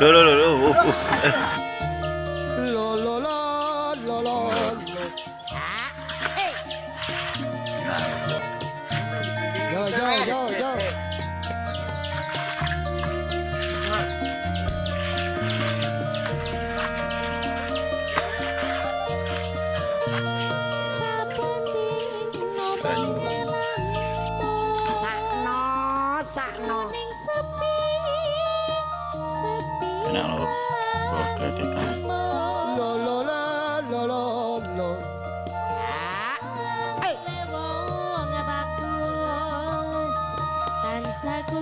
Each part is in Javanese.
No, no, no, no. sakno sakno ning sepi sepi kreditan. Lo lo lo lo lo lo.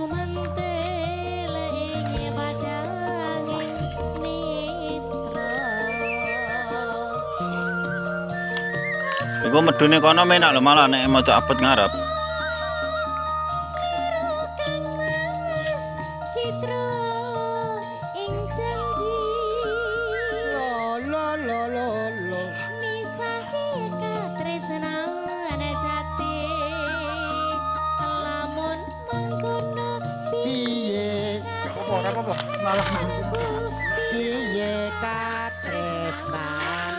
Mentel ing padanging nitra Iku medune kono menak lho malah nek maca abot ngarep. Piye katresnan.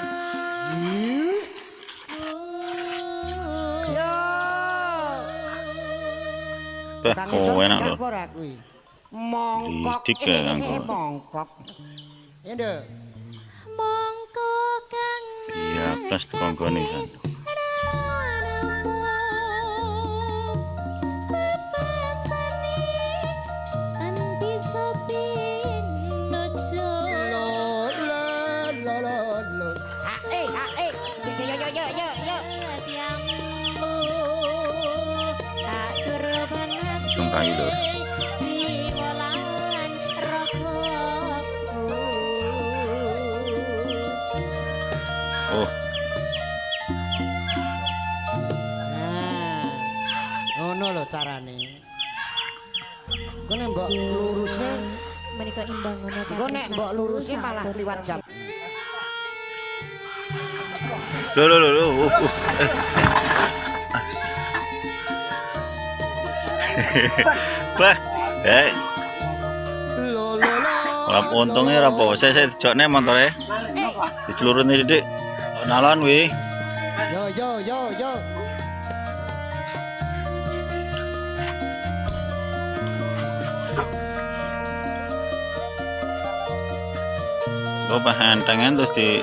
yo Beh, kowe enak lho. Mongkok Didik ya, Kang. Eh, mongkok Ya nduk. mongko kang Iya, plus dikonggoni kan. Yo yo yo Langsung kayu lho. Oh, Nah. Ngono lho carane. Kok nek mbok lurusne, menika imbang ngono kok nek mbok lurusne malah liwat jam. Loh, loh, loh, loh. Uh, uh. Eh. Bah, eh, Lo lo lo. ora untungnya ora apa. Saya saya dijokne motore. Dicelurune Dik. Nalon wi. Yo yo yo yo. Kok pahentengan terus di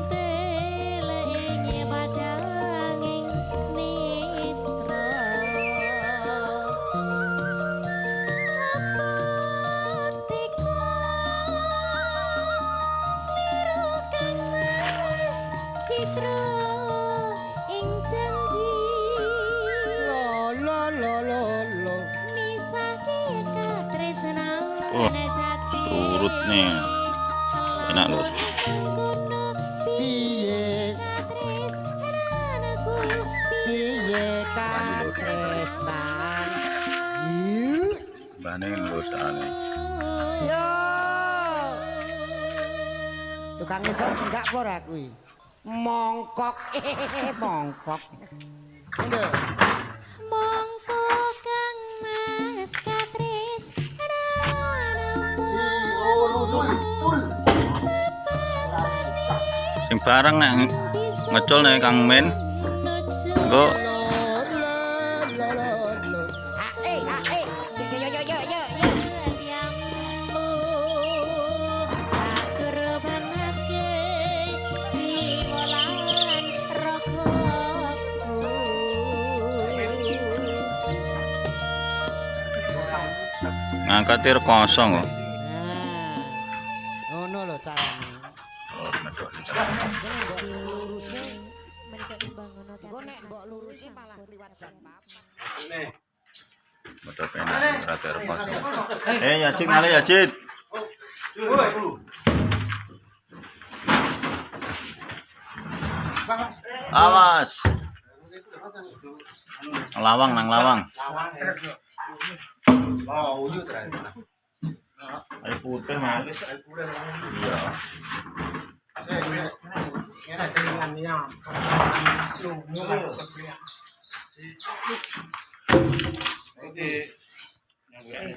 mikro ing janji. La la la la la enak lho. Piye? Katresnan? Piye Bane. Yo. Tukang iso sing gak ora kuwi. Mongkok. Eh mongkok. Nduk. Mongko kang mas katris. Sing bareng nek ngecul nek Kang Men. Engko Angkat tir kosong kok. Ngono oh, Eh, Yajid. Awas. Lawang nang. Lawang. Wow, wujud ternyata. Air putih manis, air putih manis. Iya. Ini ada yang